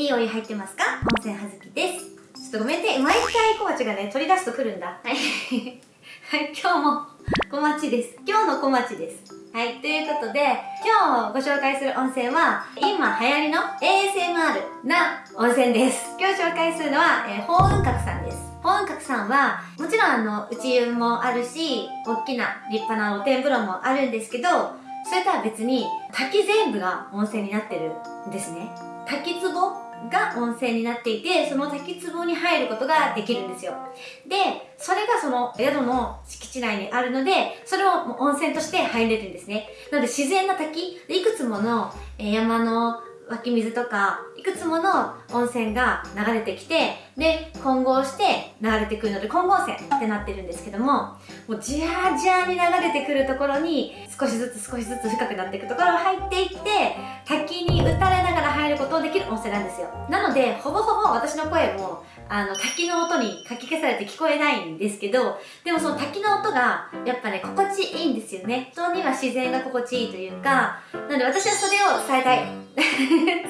いいお湯入ってますか？温泉はずきです。ちょっとごめんね。毎回小町がね、取り出すと来るんだ。はい。はい、今日も小町です。今日の小町です。はい、ということで、今日ご紹介する温泉は、今流行りの ASMR な温泉です。今日紹介するのは、えー、法雲閣さんです。法雲閣さんは、もちろんあの、内湯もあるし、大きな立派な露天風呂もあるんですけど、それとは別に、滝全部が温泉になってるんですね。滝壺が温泉になっていて、その滝壺に入ることができるんですよ。で、それがその宿の敷地内にあるので、それを温泉として入れるんですね。なので自然な滝、いくつものえ山の湧き水とか、いくつもの温泉が流れてきて、で、混合して流れてくるので、混合泉ってなってるんですけども、もうじゃーじゃーに流れてくるところに、少しずつ少しずつ深くなっていくところを入っていって、滝に打たれながら入ることができる温泉なんですよ。なので、ほぼほぼ私の声も、あの、滝の音にかき消されて聞こえないんですけど、でもその滝の音が、やっぱね、心地いいんですよね。人には自然が心地いいというか、なので私はそれを伝えたい。伝わる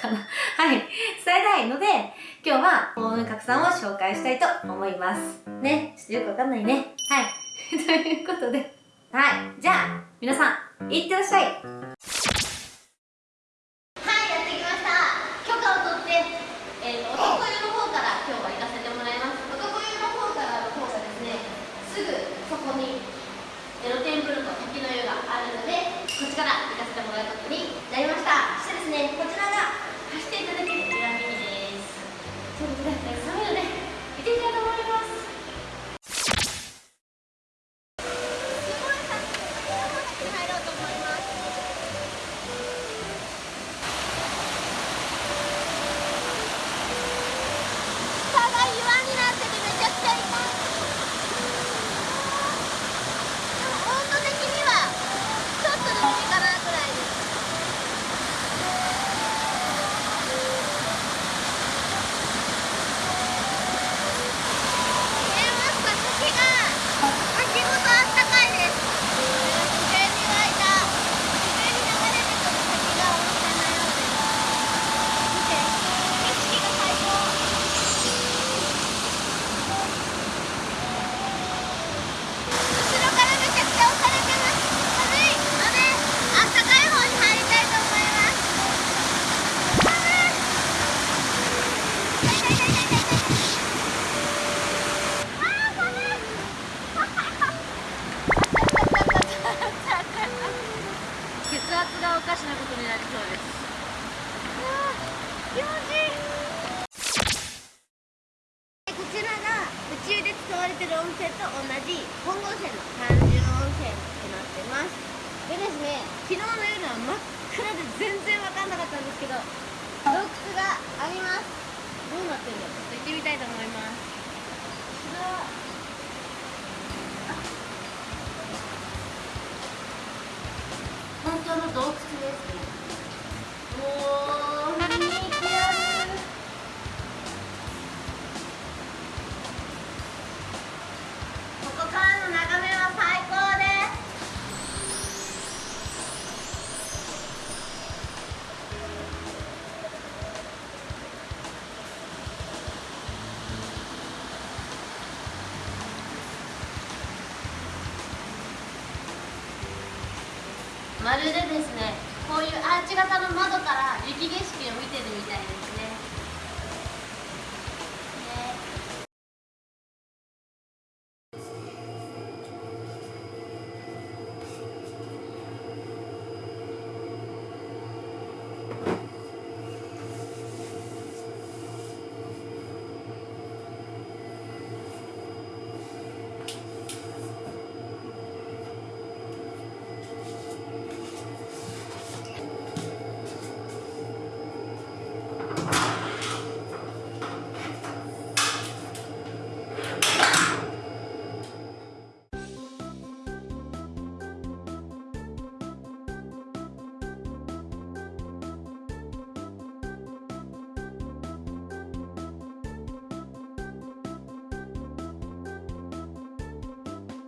かなはい。伝えたい。ので、今日は、法雲閣さんを紹介したいと思います。ね。ちょっとよくわかんな。いね。はい。ということで、はい。じゃあ、皆さん、いってらっしゃい。はい、やってきました。許可を取って、えーと、男湯の方から今日は行かせてもらいます。男湯の方からの方がですね、すぐそこに露天風呂と滝の湯があるので、こっちから行かせてもらうことにね、こちらが気持ちいいこちらが宇宙で使われてる温泉と同じ本郷泉の単純温泉となってますでですね昨日の夜は真っ暗で全然わかんなかったんですけど洞窟がありますどうなってるのかちょっと行ってみたいと思います本当の洞窟ですね。まるでですねこういうアーチ型の窓から雪景色を見てるみたいです。